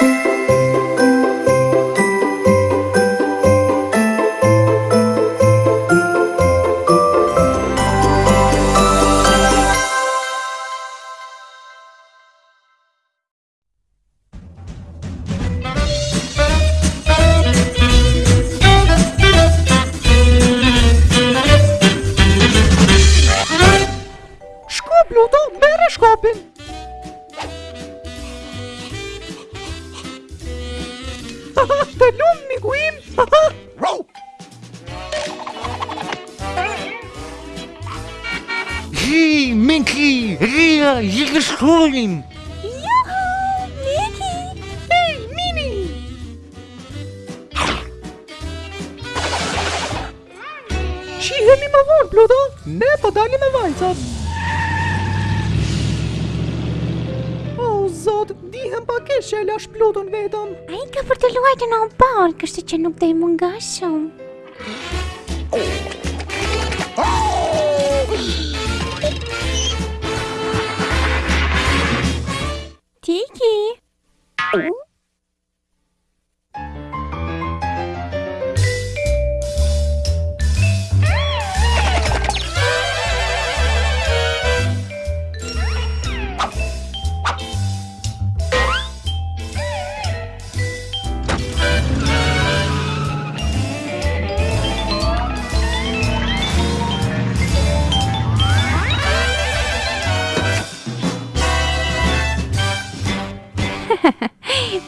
Ri, Ria, i këshkullim! Juhu, jo, Miki! Hej, Mimi! Shihemi më vonë, Pluto! Ne po dalim me vajzat! Oh, zot, dihem pa kesh e lash Pluton vetëm! A i ka për të luajtë në obalë, kështë që nuk dhe i munga. Ooh.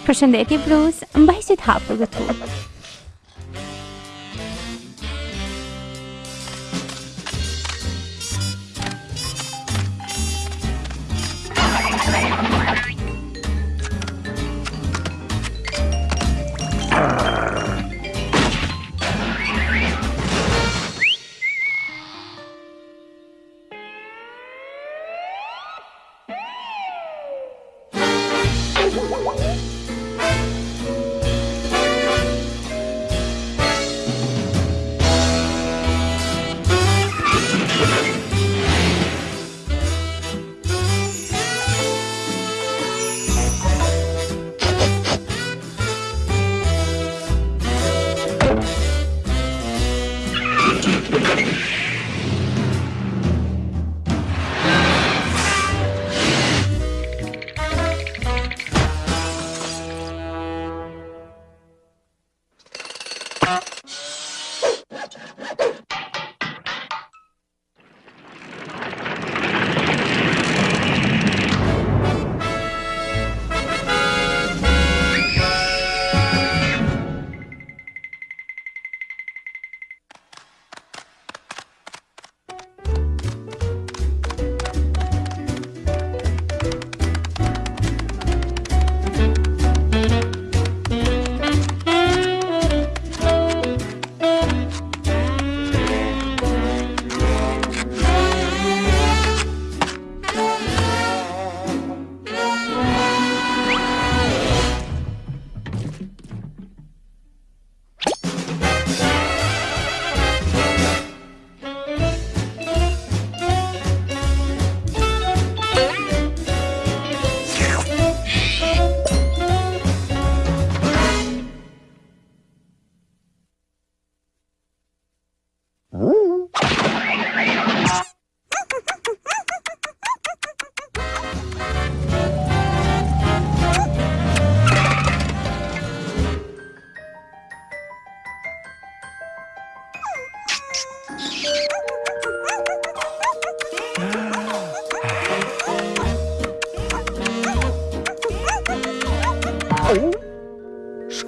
Përshëndetje Bruce, mbaj sy të këtu. you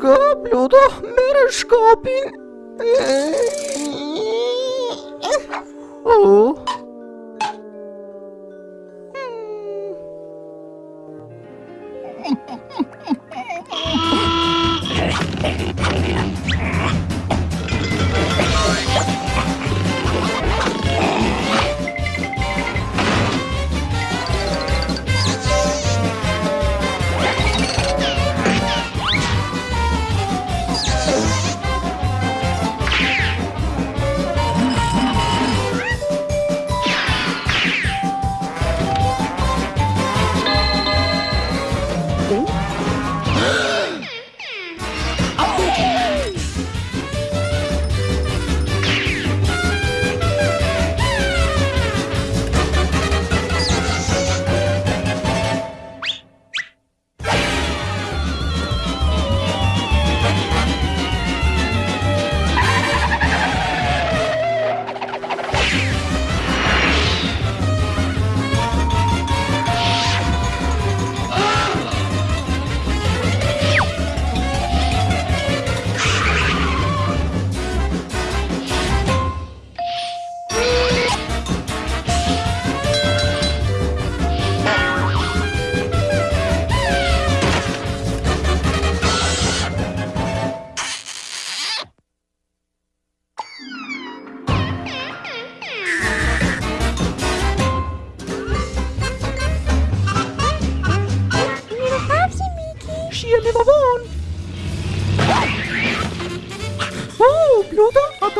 Göblod da Merenskapin. Oh.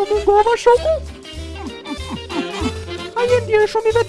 Jogo głowa szoku? A nie bierzą mi we!